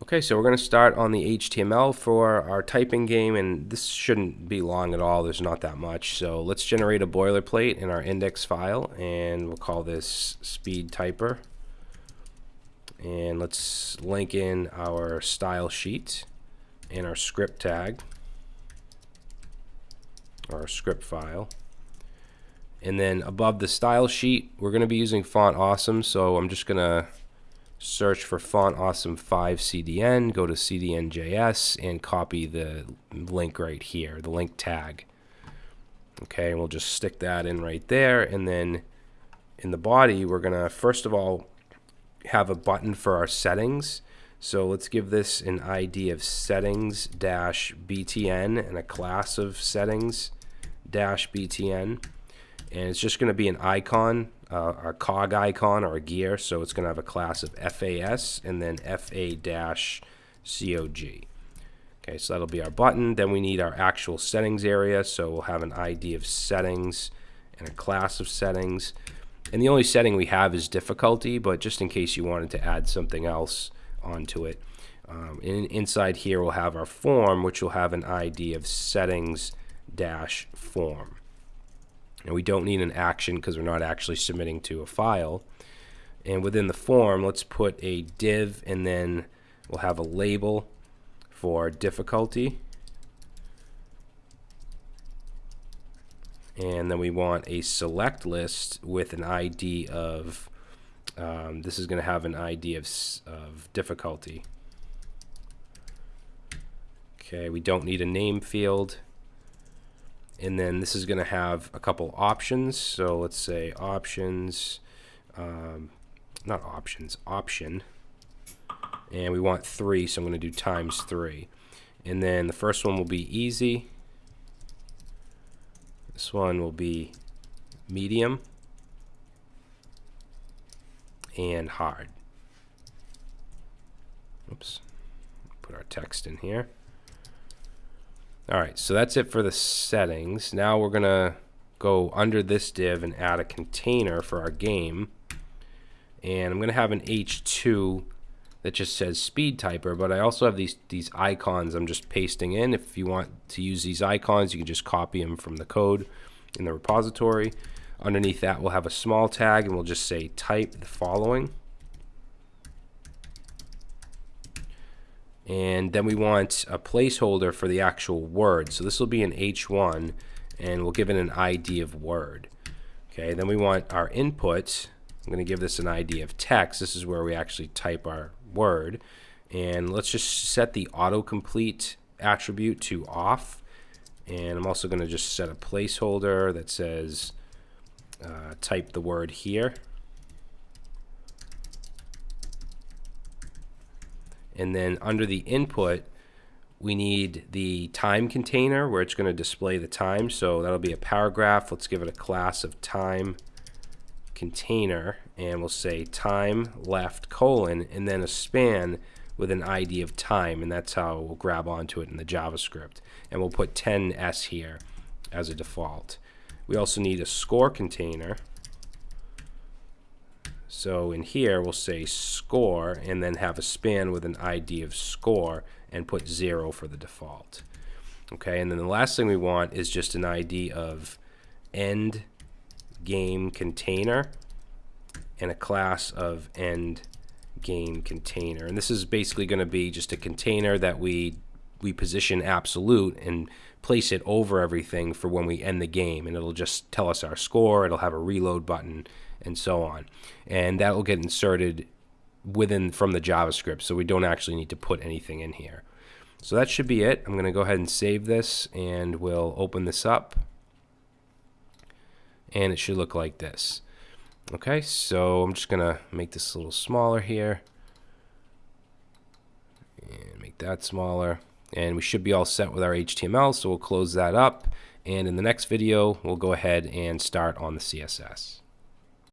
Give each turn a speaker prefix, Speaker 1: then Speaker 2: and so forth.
Speaker 1: Okay, so we're going to start on the HTML for our typing game, and this shouldn't be long at all. There's not that much. So let's generate a boilerplate in our index file, and we'll call this speed typer. And let's link in our style sheet and our script tag, our script file. And then above the style sheet, we're going to be using Font Awesome, so I'm just going to search for font awesome 5 CDN, go to CDN.js and copy the link right here, the link tag. Okay, and we'll just stick that in right there and then in the body we're going to first of all have a button for our settings. So let's give this an ID of settings dash BTN and a class of settings dash BTN and it's just going to be an icon, uh, a cog icon or a gear. So it's going to have a class of FAS and then FA-COG. Okay, so that'll be our button. Then we need our actual settings area. So we'll have an ID of settings and a class of settings. And the only setting we have is difficulty, but just in case you wanted to add something else onto it. Um, and inside here we'll have our form, which will have an ID of settings dash form. And we don't need an action because we're not actually submitting to a file. And within the form, let's put a div and then we'll have a label for difficulty. And then we want a select list with an ID of, um, this is going to have an ID of, of difficulty. Okay, we don't need a name field and then this is going to have a couple options. So let's say options um, not options option. And we want three so I'm going to do times three. And then the first one will be easy. This one will be medium and hard. Oops put our text in here all right, so that's it for the settings. Now we're gonna go under this div and add a container for our game. And I'm gonna have an H2 that just says speed typer, but I also have these, these icons I'm just pasting in. If you want to use these icons, you can just copy them from the code in the repository. Underneath that, we'll have a small tag and we'll just say type the following. And then we want a placeholder for the actual word. So this will be an H1 and we'll give it an ID of word. Okay, then we want our input. I'm going to give this an ID of text. This is where we actually type our word. And let's just set the autocomplete attribute to off. And I'm also going to just set a placeholder that says uh, type the word here. And then under the input, we need the time container where it's going to display the time. So that'll be a paragraph. Let's give it a class of time container and we'll say time left colon and then a span with an ID of time and that's how we'll grab onto it in the JavaScript and we'll put 10s here as a default. We also need a score container so in here, we'll say score and then have a span with an ID of score and put zero for the default. Okay, and then the last thing we want is just an ID of end game container and a class of end game container. And this is basically going to be just a container that we we position absolute and place it over everything for when we end the game and it'll just tell us our score it'll have a reload button and so on. And that will get inserted within from the JavaScript so we don't actually need to put anything in here. So that should be it. I'm gonna go ahead and save this and we'll open this up. And it should look like this. Okay so I'm just gonna make this a little smaller here. And make that smaller. And we should be all set with our HTML so we'll close that up. And in the next video we'll go ahead and start on the CSS